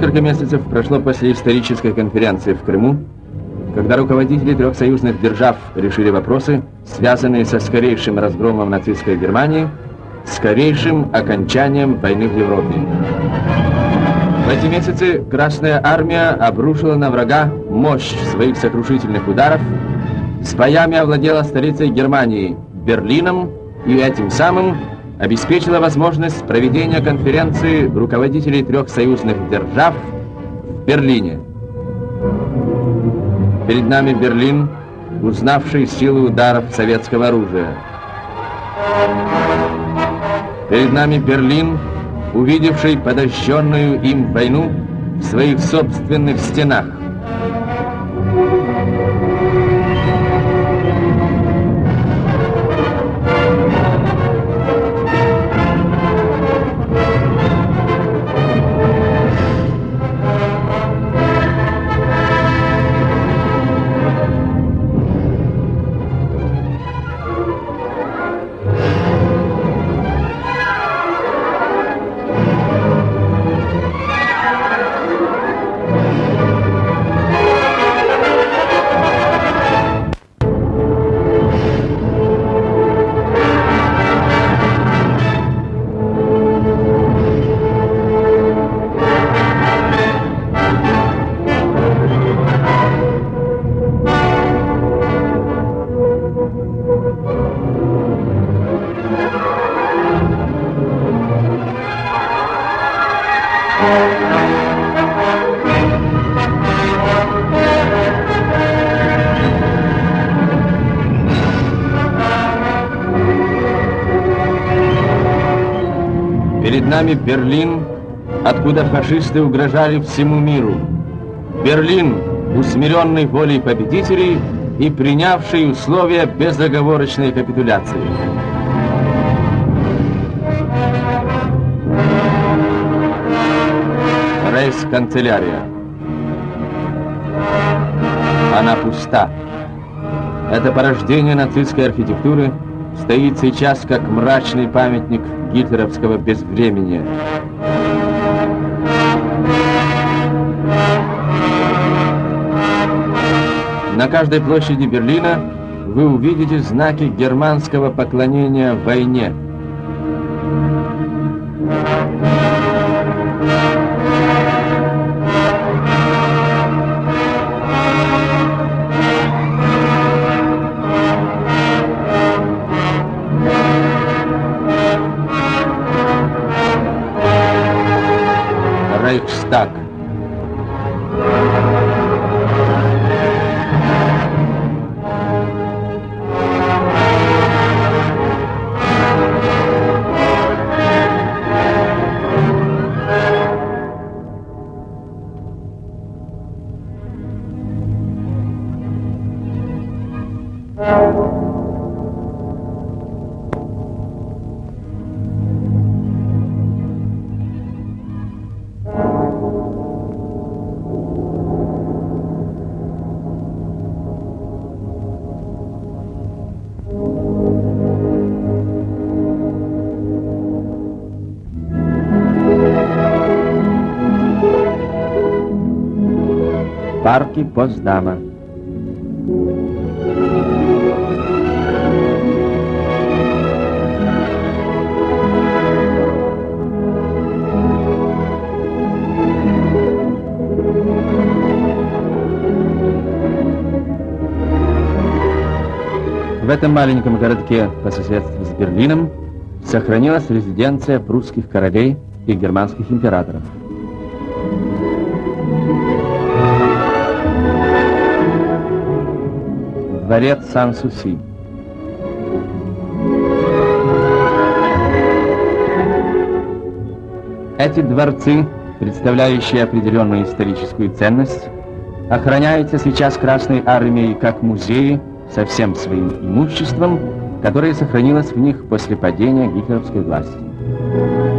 Несколько месяцев прошло после исторической конференции в Крыму, когда руководители трех союзных держав решили вопросы, связанные со скорейшим разгромом нацистской Германии, скорейшим окончанием войны в Европе. В эти месяцы Красная Армия обрушила на врага мощь своих сокрушительных ударов, с боями овладела столицей Германии, Берлином, и этим самым обеспечила возможность проведения конференции руководителей трех союзных держав в Берлине. Перед нами Берлин, узнавший силы ударов советского оружия. Перед нами Берлин, увидевший подощенную им войну в своих собственных стенах. Нами Берлин, откуда фашисты угрожали всему миру. Берлин, усмиренный волей победителей и принявший условия безоговорочной капитуляции. Рейс-канцелярия. Она пуста. Это порождение нацистской архитектуры стоит сейчас как мрачный памятник гитлеровского безвремения. На каждой площади Берлина вы увидите знаки германского поклонения войне. Парки Поздама. В этом маленьком городке по соседству с Берлином сохранилась резиденция прусских королей и германских императоров. Дворец Сан-Суси. Эти дворцы, представляющие определенную историческую ценность, охраняются сейчас Красной Армией как музеи со всем своим имуществом, которое сохранилось в них после падения гитлеровской власти.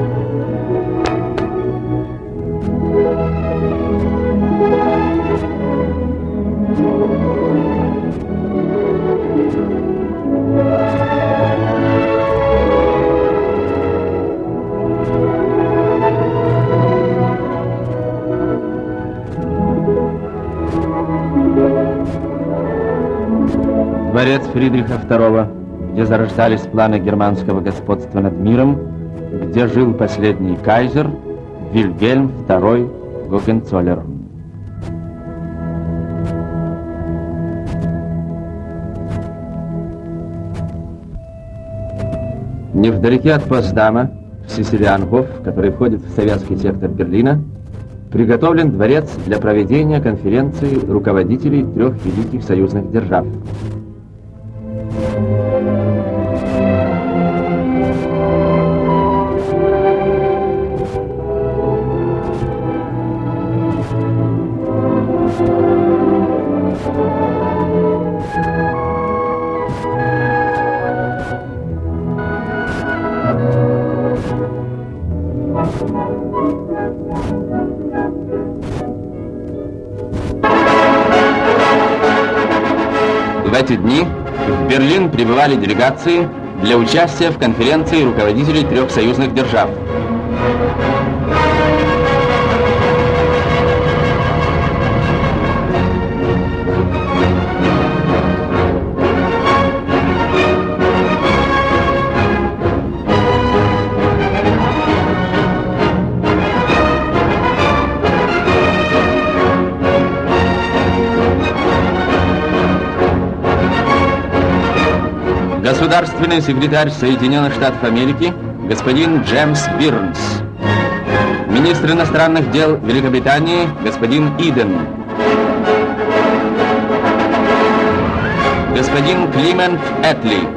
Дворец Фридриха II, где зарождались планы германского господства над миром, где жил последний кайзер Вильгельм II Гогенцоллер. Невдалеке от Поздама, в Сесилиангоф, который входит в советский сектор Берлина, приготовлен дворец для проведения конференции руководителей трех великих союзных держав. В эти дни в Берлин прибывали делегации для участия в конференции руководителей трех союзных держав. Государственный секретарь Соединенных Штатов Америки господин Джеймс Бирнс. Министр иностранных дел Великобритании господин Иден. Господин Климент Этли.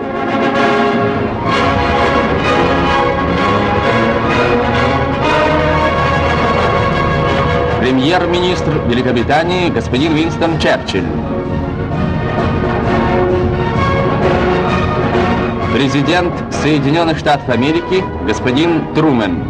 Премьер-министр Великобритании господин Винстон Черчилль. Президент Соединенных Штатов Америки господин Трумен.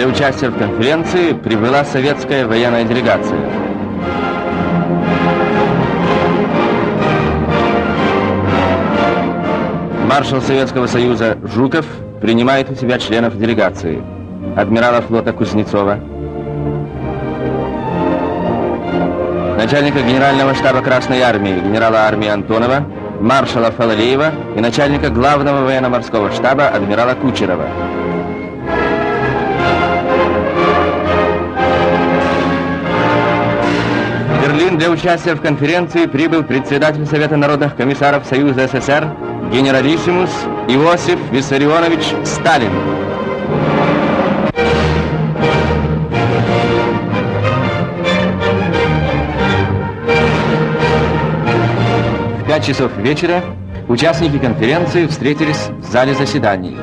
Для участия в конференции прибыла советская военная делегация. Маршал Советского Союза Жуков принимает у себя членов делегации. Адмирала флота Кузнецова, начальника Генерального штаба Красной Армии генерала армии Антонова, маршала Фалалеева и начальника главного военно-морского штаба адмирала Кучерова. Берлин для участия в конференции прибыл председатель Совета народных комиссаров Союза СССР генералиссимус Иосиф Виссарионович Сталин. В 5 часов вечера участники конференции встретились в зале заседаний.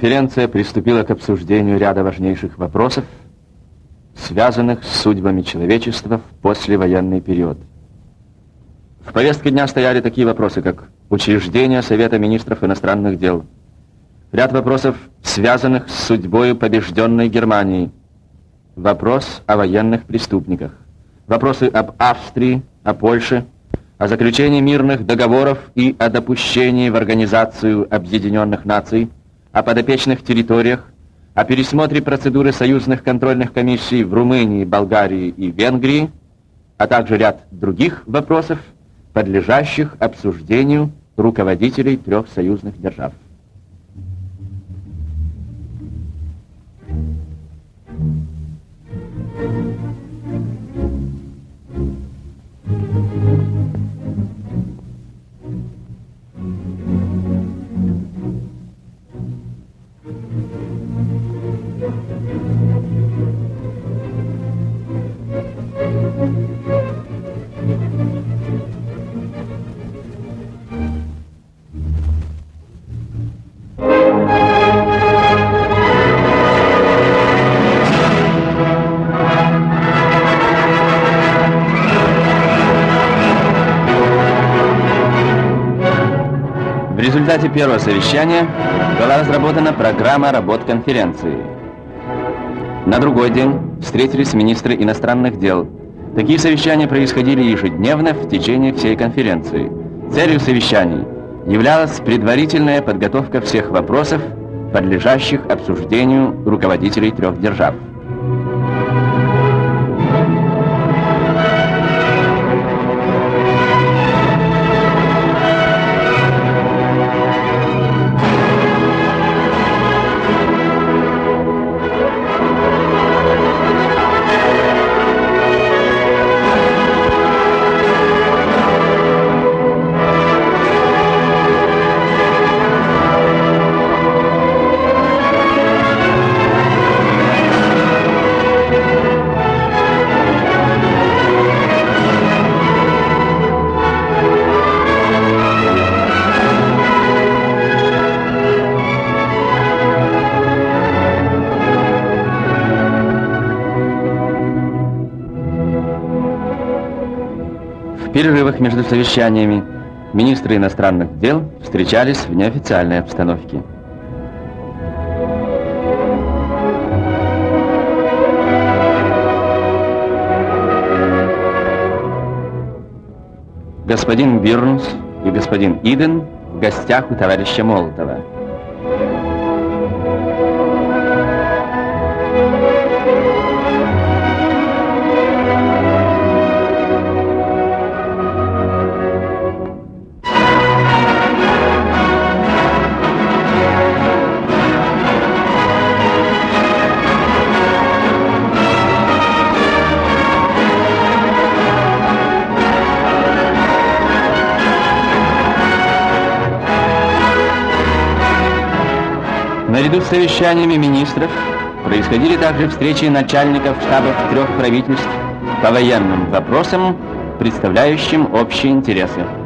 Конференция приступила к обсуждению ряда важнейших вопросов, связанных с судьбами человечества в послевоенный период. В повестке дня стояли такие вопросы, как учреждение Совета министров иностранных дел, ряд вопросов, связанных с судьбой побежденной Германии, вопрос о военных преступниках, вопросы об Австрии, о Польше, о заключении мирных договоров и о допущении в Организацию Объединенных Наций – о подопечных территориях, о пересмотре процедуры союзных контрольных комиссий в Румынии, Болгарии и Венгрии, а также ряд других вопросов, подлежащих обсуждению руководителей трех союзных держав. Результате первого совещания была разработана программа работ конференции. На другой день встретились министры иностранных дел. Такие совещания происходили ежедневно в течение всей конференции. Целью совещаний являлась предварительная подготовка всех вопросов, подлежащих обсуждению руководителей трех держав. Перерывах между совещаниями министры иностранных дел встречались в неофициальной обстановке. Господин Бирнс и господин Иден в гостях у товарища Молотова. Наряду с совещаниями министров происходили также встречи начальников штабов трех правительств по военным вопросам, представляющим общие интересы.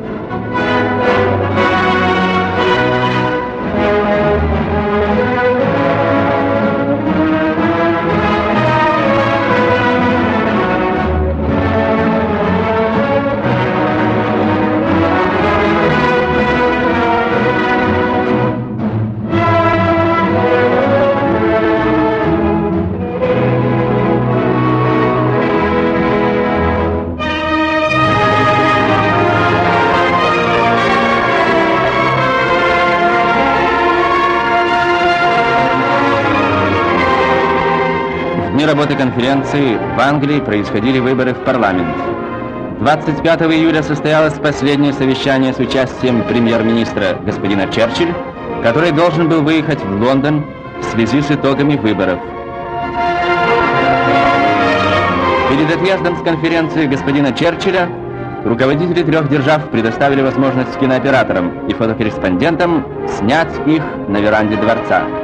Работы конференции в Англии происходили выборы в парламент. 25 июля состоялось последнее совещание с участием премьер-министра господина Черчилль, который должен был выехать в Лондон в связи с итогами выборов. Перед отъездом с конференции господина Черчилля руководители трех держав предоставили возможность кинооператорам и фотокорреспондентам снять их на веранде дворца.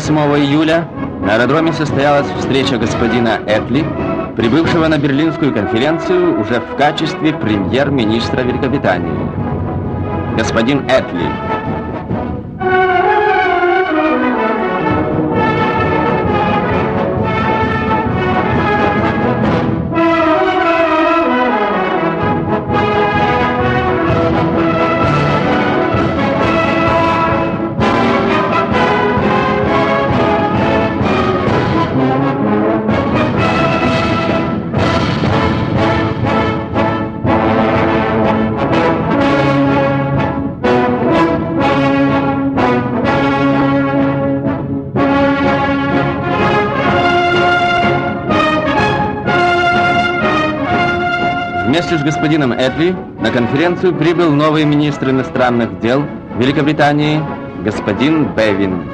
28 июля На аэродроме состоялась встреча господина Этли, прибывшего на Берлинскую конференцию уже в качестве премьер-министра Великобритании. Господин Этли, Вместе с господином Этли на конференцию прибыл новый министр иностранных дел Великобритании, господин Бевин.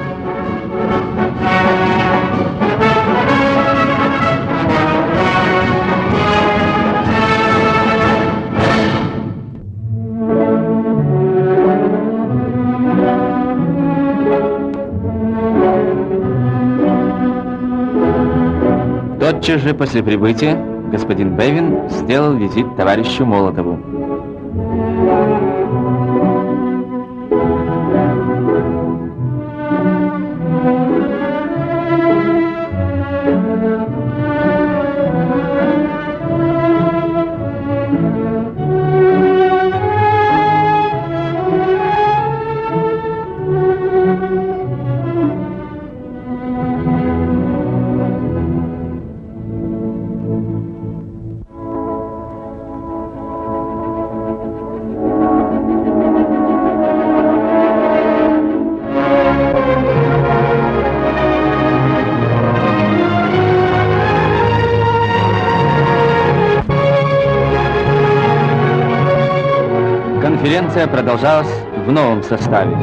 Тотчас же после прибытия господин Бевин сделал визит товарищу Молотову. Конференция продолжалась в новом составе.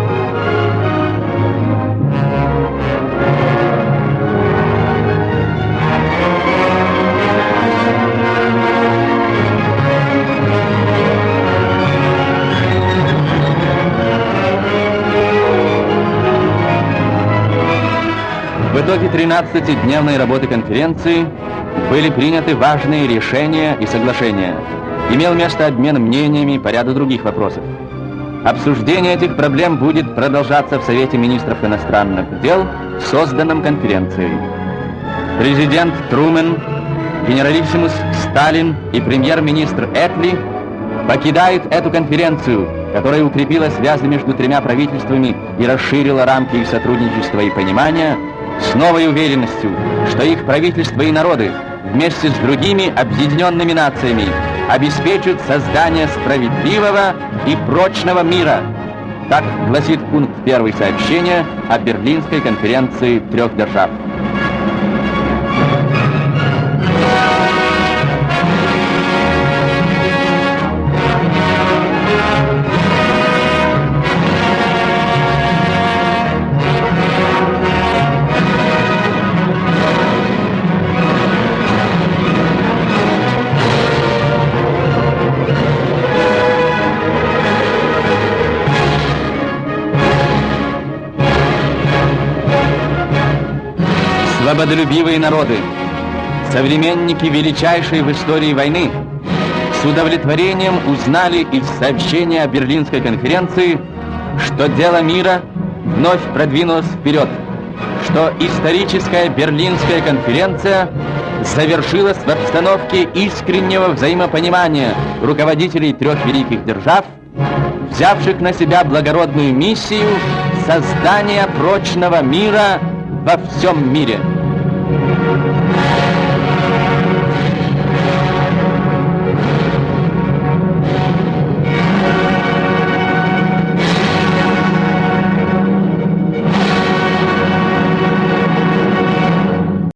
В итоге 13-дневной работы конференции были приняты важные решения и соглашения имел место обмен мнениями по ряду других вопросов. Обсуждение этих проблем будет продолжаться в Совете министров иностранных дел, созданном конференцией. Президент Трумен, генералиссимус Сталин и премьер-министр Этли покидают эту конференцию, которая укрепила связи между тремя правительствами и расширила рамки их сотрудничества и понимания, с новой уверенностью, что их правительства и народы вместе с другими объединенными нациями обеспечит создание справедливого и прочного мира. Так гласит пункт первый сообщения о Берлинской конференции трех держав. Свободолюбивые народы, современники величайшей в истории войны, с удовлетворением узнали из сообщения о Берлинской конференции, что дело мира вновь продвинулось вперед, что историческая Берлинская конференция завершилась в обстановке искреннего взаимопонимания руководителей трех великих держав, взявших на себя благородную миссию создания прочного мира во всем мире.